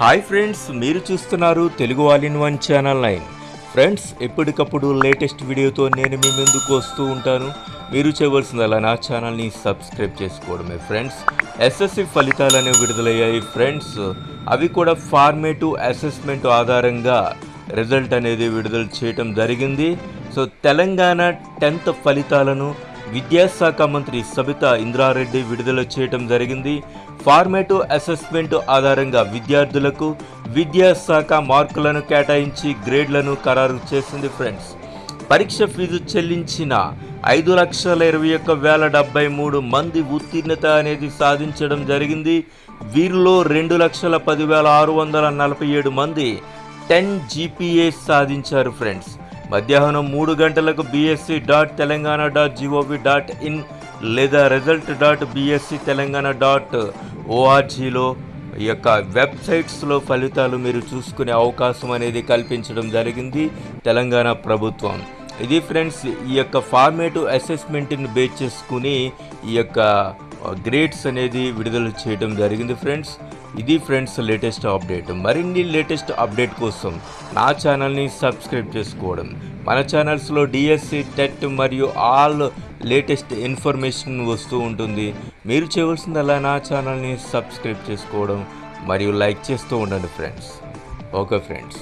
Hi friends మీరు చూస్తున్నారు Telugu all in one channel nine. Friends ఎప్పటికప్పుడు లేటెస్ట్ వీడియోతో నేను మీ ముందుకు వస్తూ ఉంటాను. మీరు చేయవలసిందల్లా నా ఛానల్ని సబ్స్క్రైబ్ చేసుకోవడమే ఫ్రెండ్స్. ఎస్ఎస్సి ఫలితాలు అనేవి విడుదలయ్యాయి ఫ్రెండ్స్. అవి కూడా ఫార్మేటివ్ అసెస్మెంట్ ఆధారంగా రిజల్ట్ అనేది విడుదల చేయటం జరిగింది. సో తెలంగాణ టెన్త్ ఫలితాలను విద్యాశాఖ మంత్రి సబితా ఇంద్రారెడ్డి విడుదల చేయటం జరిగింది. ఫార్మేటివ్ అసెస్మెంట్ ఆధారంగా విద్యార్థులకు విద్యాశాఖ మార్కులను కేటాయించి గ్రేడ్లను ఖరారు చేసింది ఫ్రెండ్స్. పరీక్ష ఫీజు చెల్లించిన ఐదు లక్షల ఇరవై ఒక్క వేల డెబ్బై మూడు మంది ఉత్తీర్ణత అనేది సాధించడం జరిగింది. వీరిలో రెండు లక్షల పదివేల ఆరు వందల నలభై ఏడు మంది టెన్ జీపీఏ సాధించారు ఫ్రెండ్స్. మధ్యాహ్నం మూడు గంటలకు BSE dot Telangana dot GOV dot in లేదా result dot BSE Telangana dot ఓఆర్జీలో ఈ యొక్క వెబ్సైట్స్లో ఫలితాలు మీరు చూసుకునే అవకాశం అనేది కల్పించడం జరిగింది తెలంగాణ ప్రభుత్వం. ఇది ఫ్రెండ్స్ ఈ యొక్క ఫార్మేటివ్ అసెస్మెంట్ని బేస్ చేసుకుని ఈ యొక్క uh, గ్రేడ్స్ అనేది విడుదల చేయడం జరిగింది ఫ్రెండ్స్ ఇది ఫ్రెండ్స్ లేటెస్ట్ అప్డేట్. మరిన్ని లేటెస్ట్ అప్డేట్ కోసం నా ఛానల్ని సబ్స్క్రైబ్ చేసుకోవడం. మన ఛానల్స్లో డిఎస్సి టెట్ మరియు ఆల్ లేటెస్ట్ ఇన్ఫర్మేషన్ వస్తూ ఉంటుంది. మీరు చేయవలసిందల్లా నా ఛానల్ని సబ్స్క్రైబ్ చేసుకోవడం మరియు లైక్ చేస్తూ ఉండండి ఫ్రెండ్స్. Okay friends.